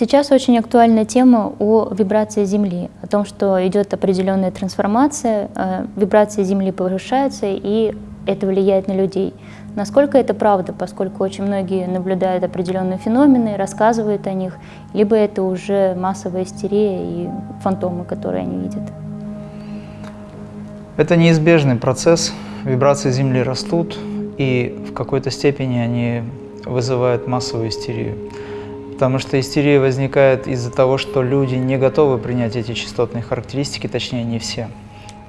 Сейчас очень актуальна тема о вибрации Земли, о том, что идет определенная трансформация, э, вибрации Земли повышаются, и это влияет на людей. Насколько это правда, поскольку очень многие наблюдают определенные феномены, рассказывают о них, либо это уже массовая истерия и фантомы, которые они видят? Это неизбежный процесс. Вибрации Земли растут, и в какой-то степени они вызывают массовую истерию. Потому что истерия возникает из-за того, что люди не готовы принять эти частотные характеристики, точнее не все.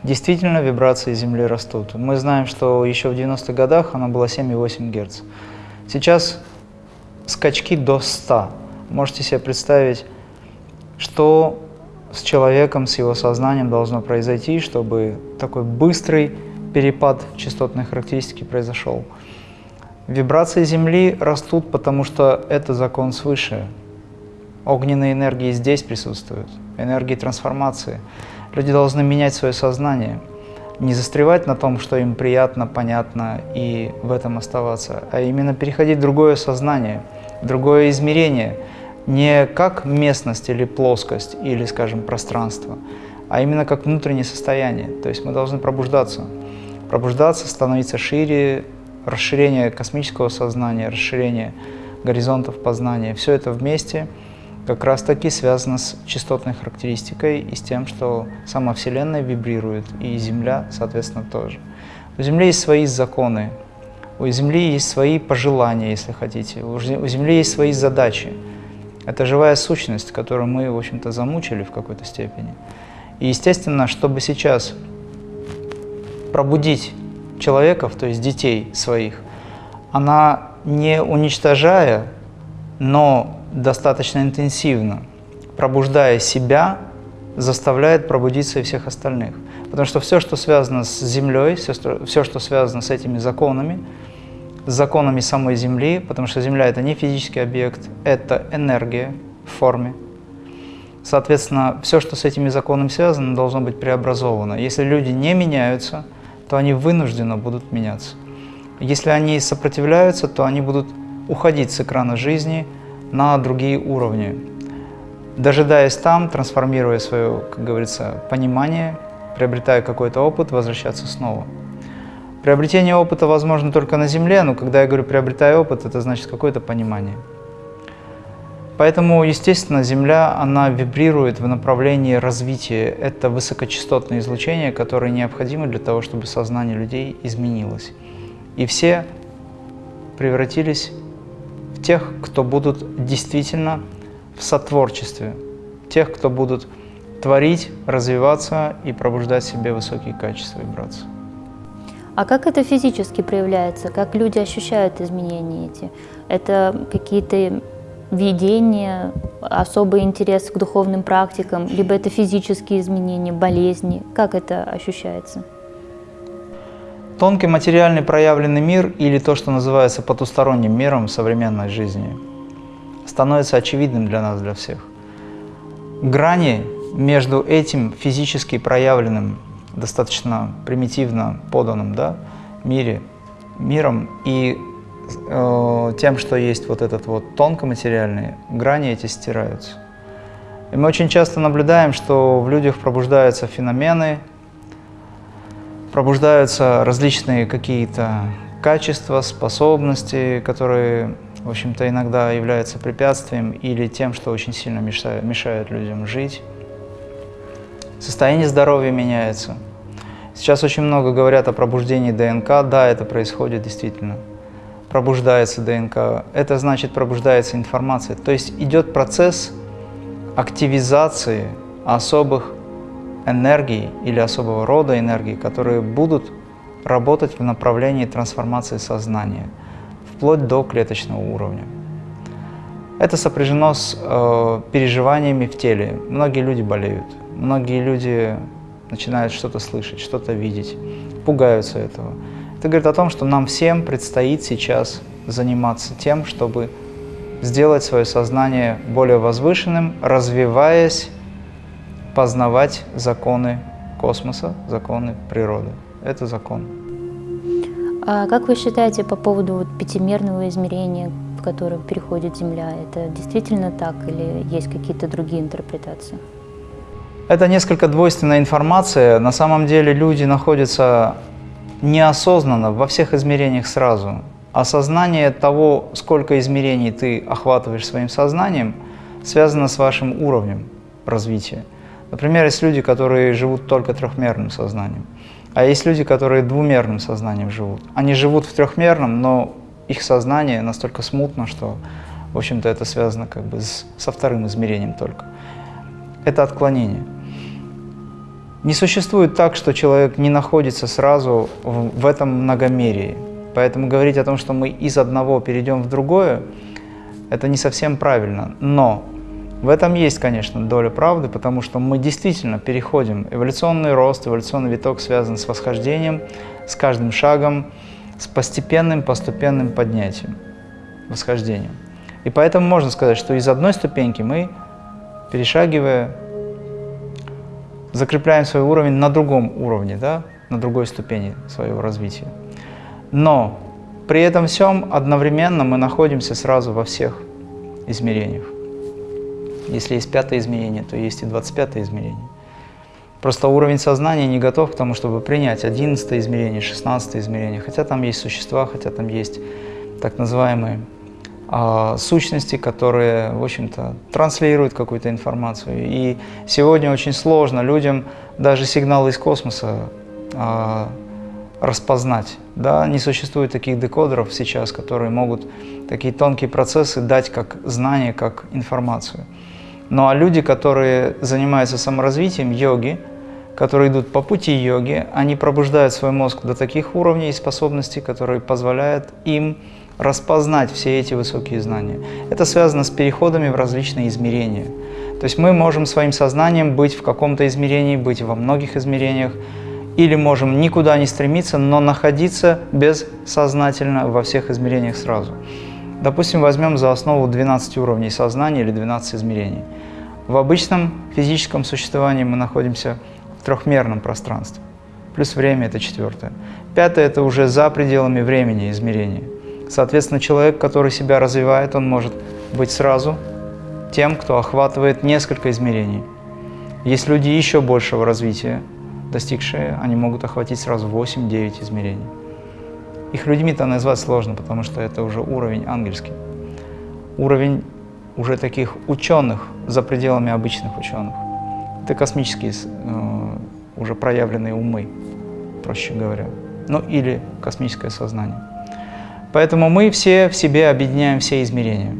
Действительно, вибрации Земли растут. Мы знаем, что еще в 90-х годах она была 7,8 Гц. Сейчас скачки до 100. Можете себе представить, что с человеком, с его сознанием должно произойти, чтобы такой быстрый перепад частотной характеристики произошел. Вибрации Земли растут, потому что это закон свыше. Огненные энергии здесь присутствуют, энергии трансформации. Люди должны менять свое сознание, не застревать на том, что им приятно, понятно, и в этом оставаться, а именно переходить в другое сознание, другое измерение, не как местность или плоскость, или, скажем, пространство, а именно как внутреннее состояние. То есть мы должны пробуждаться. Пробуждаться, становиться шире, расширение космического сознания, расширение горизонтов познания. Все это вместе – как раз таки связано с частотной характеристикой и с тем, что сама Вселенная вибрирует, и Земля, соответственно, тоже. У Земли есть свои законы, у Земли есть свои пожелания, если хотите, у Земли есть свои задачи. Это живая сущность, которую мы, в общем-то, замучили в какой-то степени. И, естественно, чтобы сейчас пробудить человеков, то есть детей своих, она не уничтожая, но достаточно интенсивно, пробуждая себя, заставляет пробудиться и всех остальных. Потому что все, что связано с Землей, все, все, что связано с этими законами, с законами самой Земли, потому что Земля – это не физический объект, это энергия в форме. Соответственно, все, что с этими законами связано, должно быть преобразовано. Если люди не меняются, то они вынуждены будут меняться. Если они сопротивляются, то они будут уходить с экрана жизни – на другие уровни, дожидаясь там, трансформируя свое, как говорится, понимание, приобретая какой-то опыт, возвращаться снова. Приобретение опыта возможно только на Земле, но когда я говорю «приобретая опыт», это значит какое-то понимание. Поэтому, естественно, Земля, она вибрирует в направлении развития. Это высокочастотные излучения, которые необходимы для того, чтобы сознание людей изменилось. И все превратились тех, кто будут действительно в сотворчестве, тех, кто будут творить, развиваться и пробуждать в себе высокие качества вибраций. А как это физически проявляется? Как люди ощущают изменения эти? Это какие-то видения, особый интерес к духовным практикам, либо это физические изменения, болезни? Как это ощущается? Тонкий материальный проявленный мир или то, что называется потусторонним миром в современной жизни, становится очевидным для нас, для всех. Грани между этим физически проявленным, достаточно примитивно поданным да, мире, миром и э, тем, что есть вот этот вот тонкоматериальный, грани эти стираются. И мы очень часто наблюдаем, что в людях пробуждаются феномены, пробуждаются различные какие-то качества, способности, которые, в общем-то, иногда являются препятствием или тем, что очень сильно мешает, мешает людям жить. Состояние здоровья меняется. Сейчас очень много говорят о пробуждении ДНК. Да, это происходит действительно. Пробуждается ДНК. Это значит пробуждается информация. То есть идет процесс активизации особых энергии или особого рода энергии, которые будут работать в направлении трансформации сознания, вплоть до клеточного уровня. Это сопряжено с э, переживаниями в теле. Многие люди болеют, многие люди начинают что-то слышать, что-то видеть, пугаются этого. Это говорит о том, что нам всем предстоит сейчас заниматься тем, чтобы сделать свое сознание более возвышенным, развиваясь познавать законы космоса, законы природы. Это закон. А как вы считаете по поводу вот пятимерного измерения, в которое переходит Земля? Это действительно так или есть какие-то другие интерпретации? Это несколько двойственная информация. На самом деле люди находятся неосознанно во всех измерениях сразу. Осознание того, сколько измерений ты охватываешь своим сознанием, связано с вашим уровнем развития. Например, есть люди, которые живут только трехмерным сознанием, а есть люди, которые двумерным сознанием живут. Они живут в трехмерном, но их сознание настолько смутно, что, в общем-то, это связано как бы с, со вторым измерением только. Это отклонение. Не существует так, что человек не находится сразу в, этом многомерии. Поэтому говорить о том, что мы из одного перейдем в другое, это не совсем правильно. Но в этом есть, конечно, доля правды, потому что мы действительно переходим. Эволюционный рост, эволюционный виток связан с восхождением, с каждым шагом, с постепенным, постепенным поднятием, восхождением. И поэтому можно сказать, что из одной ступеньки мы, перешагивая, закрепляем свой уровень на другом уровне, да, на другой ступени своего развития. Но при этом всем одновременно мы находимся сразу во всех измерениях. Если есть пятое измерение, то есть и двадцать пятое измерение. Просто уровень сознания не готов к тому, чтобы принять одиннадцатое измерение, шестнадцатое измерение, хотя там есть существа, хотя там есть так называемые э, сущности, которые, в общем-то, транслируют какую-то информацию. И сегодня очень сложно людям даже сигналы из космоса э, распознать. Да? Не существует таких декодеров сейчас, которые могут такие тонкие процессы дать как знание, как информацию. Ну а люди, которые занимаются саморазвитием, йоги, которые идут по пути йоги, они пробуждают свой мозг до таких уровней и способностей, которые позволяют им распознать все эти высокие знания. Это связано с переходами в различные измерения. То есть мы можем своим сознанием быть в каком-то измерении, быть во многих измерениях, или можем никуда не стремиться, но находиться бессознательно во всех измерениях сразу. Допустим, возьмем за основу 12 уровней сознания или 12 измерений. В обычном физическом существовании мы находимся в трехмерном пространстве, плюс время – это четвертое. Пятое – это уже за пределами времени измерения. Соответственно, человек, который себя развивает, он может быть сразу тем, кто охватывает несколько измерений. Есть люди еще большего развития, достигшие, они могут охватить сразу 8-9 измерений. Их людьми-то назвать сложно, потому что это уже уровень ангельский. Уровень уже таких ученых за пределами обычных ученых. Это космические э, уже проявленные умы, проще говоря. Ну или космическое сознание. Поэтому мы все в себе объединяем все измерения.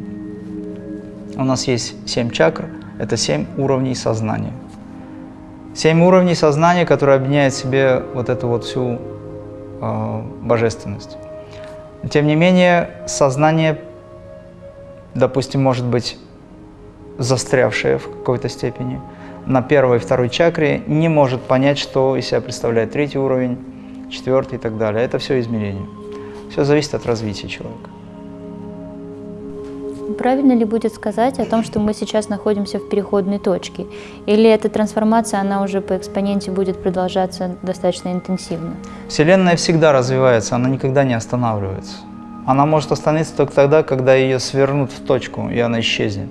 У нас есть семь чакр, это семь уровней сознания. Семь уровней сознания, которые объединяют в себе вот эту вот всю э, божественность. Тем не менее, сознание, допустим, может быть застрявшее в какой-то степени, на первой и второй чакре не может понять, что из себя представляет третий уровень, четвертый и так далее. Это все измерение. Все зависит от развития человека. Правильно ли будет сказать о том, что мы сейчас находимся в переходной точке? Или эта трансформация, она уже по экспоненте будет продолжаться достаточно интенсивно? Вселенная всегда развивается, она никогда не останавливается. Она может остановиться только тогда, когда ее свернут в точку, и она исчезнет.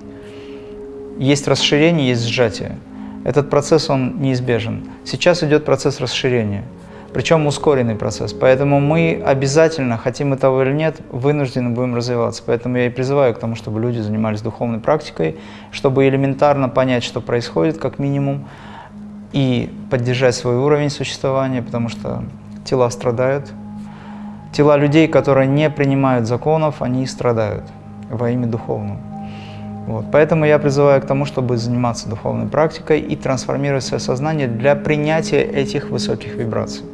Есть расширение, есть сжатие. Этот процесс, он неизбежен. Сейчас идет процесс расширения – причем ускоренный процесс. Поэтому мы обязательно, хотим мы того или нет, вынуждены будем развиваться. Поэтому я и призываю к тому, чтобы люди занимались духовной практикой, чтобы элементарно понять, что происходит, как минимум, и поддержать свой уровень существования, потому что тела страдают. Тела людей, которые не принимают законов, они страдают во имя духовного. Вот. Поэтому я призываю к тому, чтобы заниматься духовной практикой и трансформировать свое сознание для принятия этих высоких вибраций.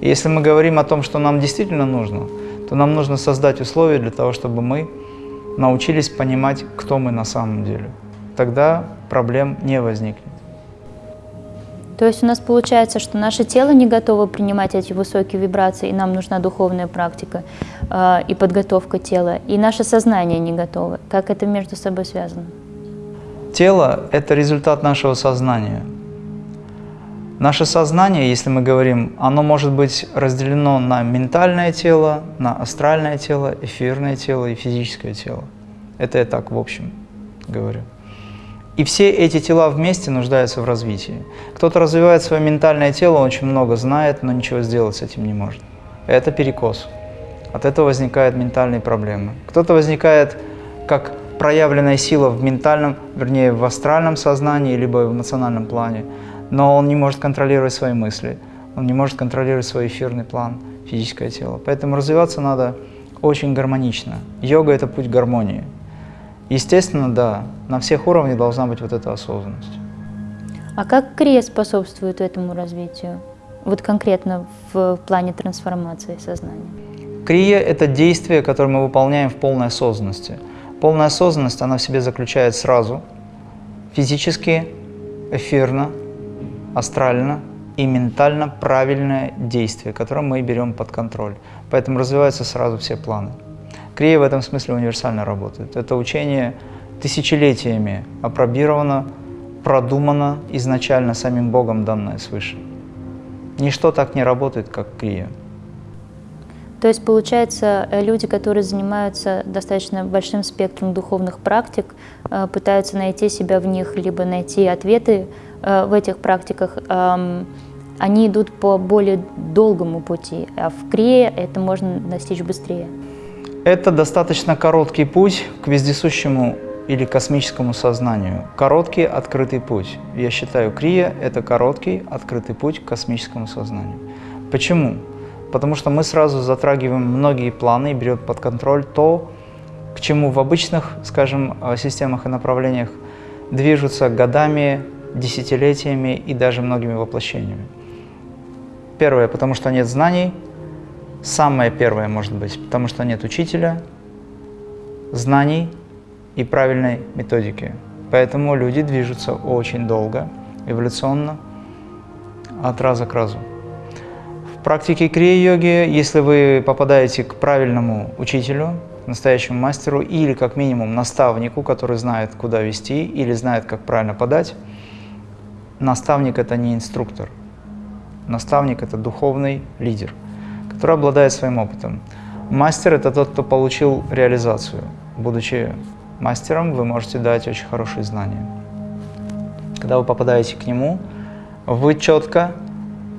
И если мы говорим о том, что нам действительно нужно, то нам нужно создать условия для того, чтобы мы научились понимать, кто мы на самом деле. Тогда проблем не возникнет. То есть у нас получается, что наше тело не готово принимать эти высокие вибрации, и нам нужна духовная практика э, и подготовка тела, и наше сознание не готово. Как это между собой связано? Тело – это результат нашего сознания. Наше сознание, если мы говорим, оно может быть разделено на ментальное тело, на астральное тело, эфирное тело и физическое тело. Это я так в общем говорю. И все эти тела вместе нуждаются в развитии. Кто-то развивает свое ментальное тело, он очень много знает, но ничего сделать с этим не может. Это перекос. От этого возникают ментальные проблемы. Кто-то возникает как проявленная сила в ментальном, вернее, в астральном сознании, либо в эмоциональном плане, но он не может контролировать свои мысли, он не может контролировать свой эфирный план, физическое тело. Поэтому развиваться надо очень гармонично. Йога – это путь гармонии. Естественно, да, на всех уровнях должна быть вот эта осознанность. А как крия способствует этому развитию? Вот конкретно в плане трансформации сознания. Крия – это действие, которое мы выполняем в полной осознанности. Полная осознанность, она в себе заключает сразу физически, эфирно, астрально и ментально правильное действие, которое мы берем под контроль. Поэтому развиваются сразу все планы. Крия в этом смысле универсально работает. Это учение тысячелетиями опробировано, продумано изначально самим Богом, данное свыше. Ничто так не работает, как крия. То есть, получается, э, люди, которые занимаются достаточно большим спектром духовных практик, э, пытаются найти себя в них, либо найти ответы в этих практиках, они идут по более долгому пути, а в крие это можно достичь быстрее. Это достаточно короткий путь к вездесущему или космическому сознанию. Короткий открытый путь. Я считаю, крия – это короткий открытый путь к космическому сознанию. Почему? Потому что мы сразу затрагиваем многие планы и берем под контроль то, к чему в обычных, скажем, э, системах и направлениях движутся годами, десятилетиями и даже многими воплощениями. Первое, потому что нет знаний, Самое первое может быть, потому что нет учителя, знаний и правильной методики. Поэтому люди движутся очень долго, эволюционно, от раза к разу. В практике крия-йоги, если вы попадаете к правильному учителю, настоящему мастеру или как минимум наставнику, который знает, куда вести или знает, как правильно подать, наставник – это не инструктор. Наставник – это духовный лидер – который обладает своим опытом. Мастер – это тот, кто получил реализацию. Будучи мастером, вы можете дать очень хорошие знания. Когда вы попадаете к нему, вы четко,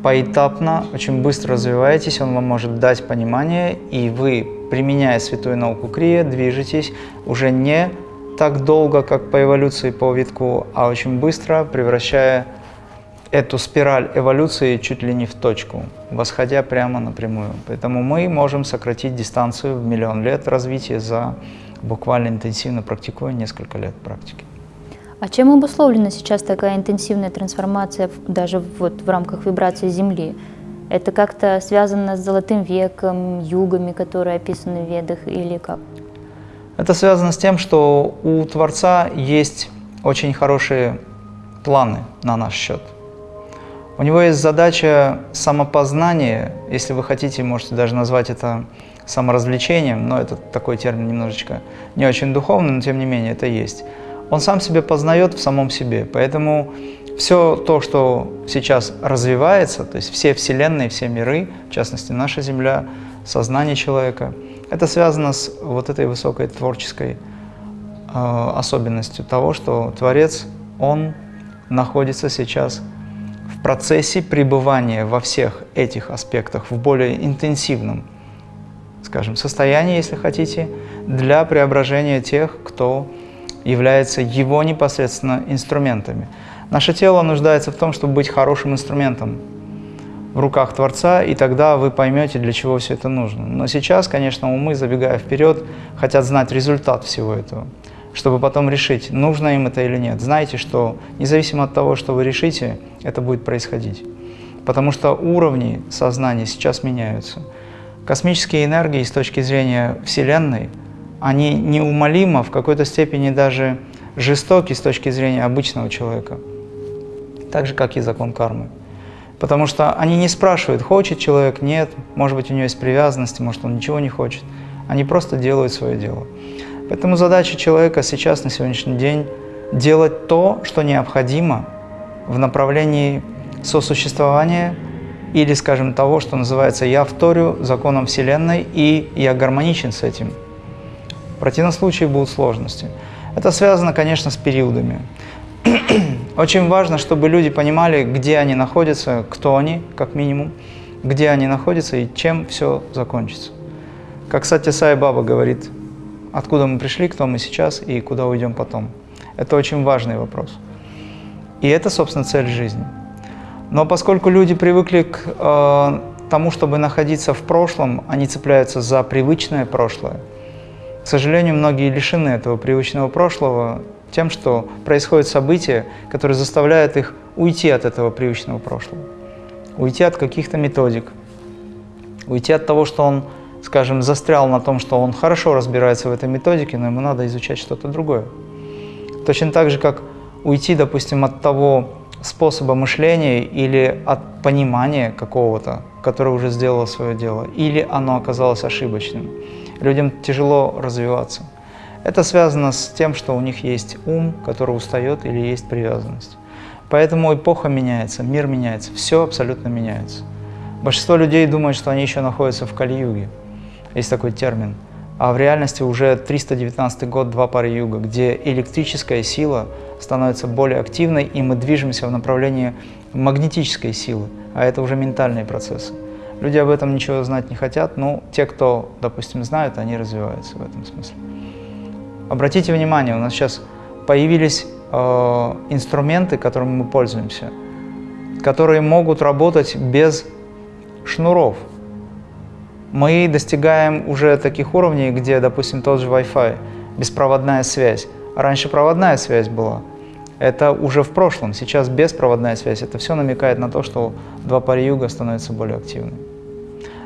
поэтапно, очень быстро развиваетесь, он вам может дать понимание, и вы, применяя святую науку Крия, движетесь уже не так долго, как по эволюции по витку, а очень быстро, превращая эту спираль эволюции чуть ли не в точку, восходя прямо напрямую. Поэтому мы можем сократить дистанцию в миллион лет развития за буквально интенсивно практикуя несколько лет практики. А чем обусловлена сейчас такая интенсивная трансформация даже вот в рамках вибрации Земли? Это как-то связано с Золотым веком, югами, которые описаны в Ведах, или как? Это связано с тем, что у Творца есть очень хорошие планы на наш счет – у него есть задача самопознания, если вы хотите, можете даже назвать это саморазвлечением, но это такой термин немножечко не очень духовный, но тем не менее это есть. Он сам себя познает в самом себе, поэтому все то, что сейчас развивается, то есть все вселенные, все миры, в частности наша Земля, сознание человека, это связано с вот этой высокой творческой э, особенностью того, что Творец, Он находится сейчас в процессе пребывания во всех этих аспектах в более интенсивном, скажем, состоянии, если хотите, для преображения тех, кто является его непосредственно инструментами. Наше тело нуждается в том, чтобы быть хорошим инструментом в руках Творца, и тогда вы поймете, для чего все это нужно. Но сейчас, конечно, умы, забегая вперед, хотят знать результат всего этого чтобы потом решить, нужно им это или нет. Знайте, что независимо от того, что вы решите, это будет происходить. Потому что уровни сознания сейчас меняются. Космические энергии с точки зрения Вселенной, они неумолимо, в какой-то степени даже жестоки с точки зрения обычного человека. Так же, как и закон кармы. Потому что они не спрашивают, хочет человек, нет, может быть, у него есть привязанности, может, он ничего не хочет. Они просто делают свое дело. Поэтому задача человека сейчас, на сегодняшний день, делать то, что необходимо в направлении сосуществования или, скажем, того, что называется «я вторю законом Вселенной и я гармоничен с этим». В противном случае будут сложности. Это связано, конечно, с периодами. Очень важно, чтобы люди понимали, где они находятся, кто они, как минимум, где они находятся и чем все закончится. Как Сатя Сай Баба говорит, откуда мы пришли, кто мы сейчас и куда уйдем потом. Это очень важный вопрос. И это, собственно, цель жизни. Но поскольку люди привыкли к э, тому, чтобы находиться в прошлом, они цепляются за привычное прошлое. К сожалению, многие лишены этого привычного прошлого тем, что происходят события, которые заставляют их уйти от этого привычного прошлого, уйти от каких-то методик, уйти от того, что он, скажем, застрял на том, что он хорошо разбирается в этой методике, но ему надо изучать что-то другое. Точно так же, как уйти, допустим, от того способа мышления или от понимания какого-то, которое уже сделало свое дело, или оно оказалось ошибочным. Людям тяжело развиваться. Это связано с тем, что у них есть ум, который устает, или есть привязанность. Поэтому эпоха меняется, мир меняется, все абсолютно меняется. Большинство людей думают, что они еще находятся в Кали-юге. Есть такой термин – а в реальности уже 319 год, два пары юга, где электрическая сила становится более активной, и мы движемся в направлении магнетической силы, а это уже ментальные процессы. Люди об этом ничего знать не хотят, но те, кто, допустим, знают, они развиваются в этом смысле. Обратите внимание, у нас сейчас появились э, инструменты, которыми мы пользуемся, которые могут работать без шнуров, мы достигаем уже таких уровней, где, допустим, тот же Wi-Fi, беспроводная связь. Раньше проводная связь была. Это уже в прошлом, сейчас беспроводная связь. Это все намекает на то, что два пари юга становятся более активными.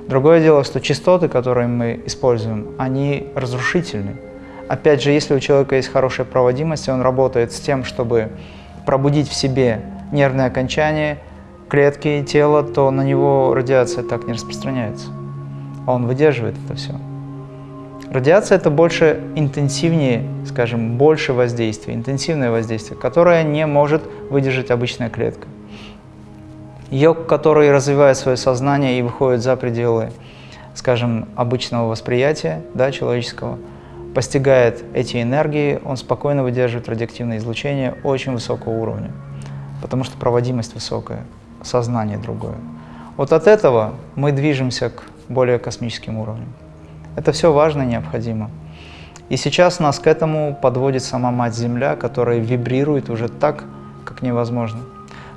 Другое дело, что частоты, которые мы используем, они разрушительны. Опять же, если у человека есть хорошая проводимость, и он работает с тем, чтобы пробудить в себе нервное окончание, клетки, тело, то на него радиация так не распространяется он выдерживает это все. Радиация – это больше интенсивнее, скажем, больше воздействия, интенсивное воздействие, которое не может выдержать обычная клетка. Йог, который развивает свое сознание и выходит за пределы, скажем, обычного восприятия да, человеческого, постигает эти энергии, он спокойно выдерживает радиоактивное излучение очень высокого уровня, потому что проводимость высокая, сознание другое. Вот от этого мы движемся к более космическим уровнем. Это все важно и необходимо. И сейчас нас к этому подводит сама Мать-Земля, которая вибрирует уже так, как невозможно.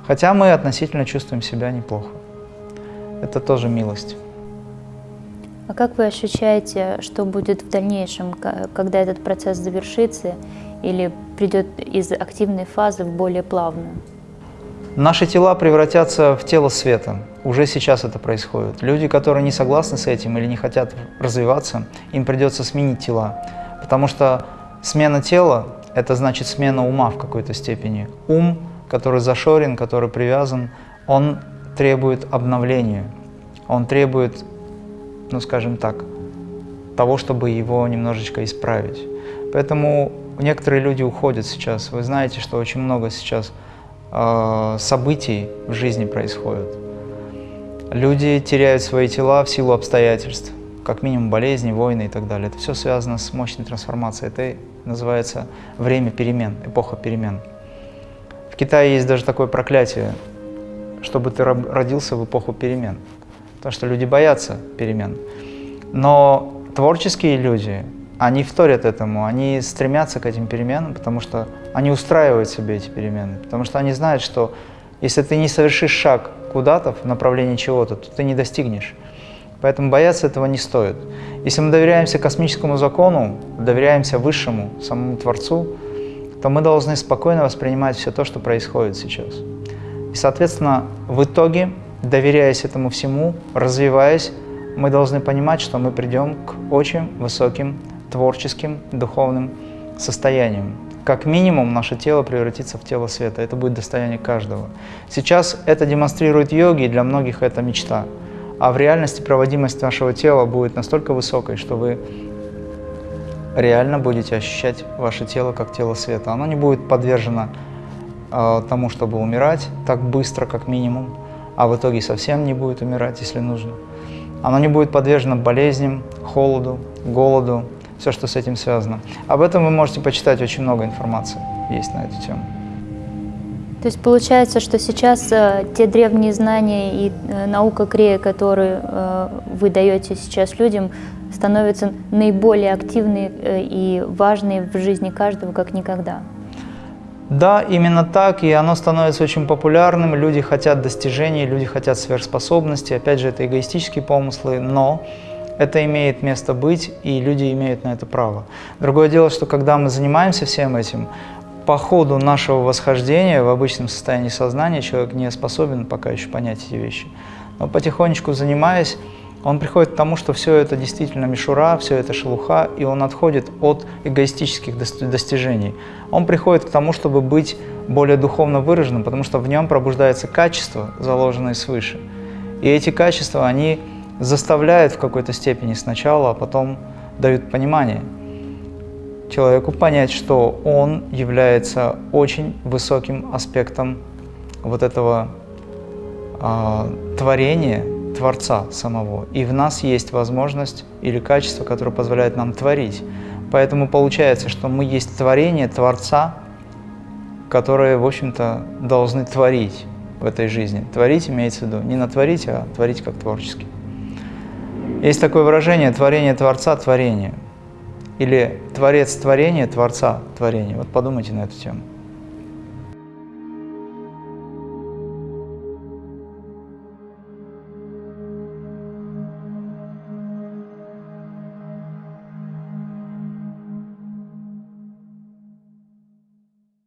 Хотя мы относительно чувствуем себя неплохо. Это тоже милость. А как вы ощущаете, что будет в дальнейшем, когда этот процесс завершится или придет из активной фазы в более плавную? Наши тела превратятся в тело света. Уже сейчас это происходит. Люди, которые не согласны с этим или не хотят развиваться, им придется сменить тела. Потому что смена тела – это значит смена ума в какой-то степени. Ум, который зашорен, который привязан, он требует обновления. Он требует, ну скажем так, того, чтобы его немножечко исправить. Поэтому некоторые люди уходят сейчас. Вы знаете, что очень много сейчас э, событий в жизни происходят. Люди теряют свои тела в силу обстоятельств, как минимум болезни, войны и так далее. Это все связано с мощной трансформацией. Это называется время перемен, эпоха перемен. В Китае есть даже такое проклятие, чтобы ты родился в эпоху перемен. Потому что люди боятся перемен. Но творческие люди, они вторят этому, они стремятся к этим переменам, потому что они устраивают себе эти перемены, потому что они знают, что если ты не совершишь шаг куда-то в направлении чего-то, то ты не достигнешь. Поэтому бояться этого не стоит. Если мы доверяемся космическому закону, доверяемся Высшему, самому Творцу, то мы должны спокойно воспринимать все то, что происходит сейчас. И, соответственно, в итоге, доверяясь этому всему, развиваясь, мы должны понимать, что мы придем к очень высоким творческим, духовным состоянием. Как минимум, наше тело превратится в тело света. Это будет достояние каждого. Сейчас это демонстрирует йоги, и для многих это мечта. А в реальности проводимость нашего тела будет настолько высокой, что вы реально будете ощущать ваше тело как тело света. Оно не будет подвержено э, тому, чтобы умирать так быстро, как минимум, а в итоге совсем не будет умирать, если нужно. Оно не будет подвержено болезням, холоду, голоду, все, что с этим связано. Об этом вы можете почитать очень много информации, есть на эту тему. То есть получается, что сейчас э, те древние знания и э, наука Крея, которые э, вы даете сейчас людям, становятся наиболее активной э, и важной в жизни каждого, как никогда. Да, именно так, и оно становится очень популярным, люди хотят достижений, люди хотят сверхспособностей, опять же, это эгоистические помыслы, но это имеет место быть, и люди имеют на это право. Другое дело, что когда мы занимаемся всем этим, по ходу нашего восхождения в обычном состоянии сознания человек не способен пока еще понять эти вещи. Но потихонечку занимаясь, он приходит к тому, что все это действительно мишура, все это шелуха, и он отходит от эгоистических достижений. Он приходит к тому, чтобы быть более духовно выраженным, потому что в нем пробуждается качество, заложенное свыше. И эти качества, они заставляют в какой-то степени сначала, а потом дают понимание человеку понять, что он является очень высоким аспектом вот этого э, творения, Творца самого. И в нас есть возможность или качество, которое позволяет нам творить. Поэтому получается, что мы есть творение Творца, которые, в общем-то, должны творить в этой жизни. Творить имеется в виду не натворить, а творить как творчески. Есть такое выражение «творение Творца – творение» или «творец творения, Творца творения». Вот подумайте на эту тему.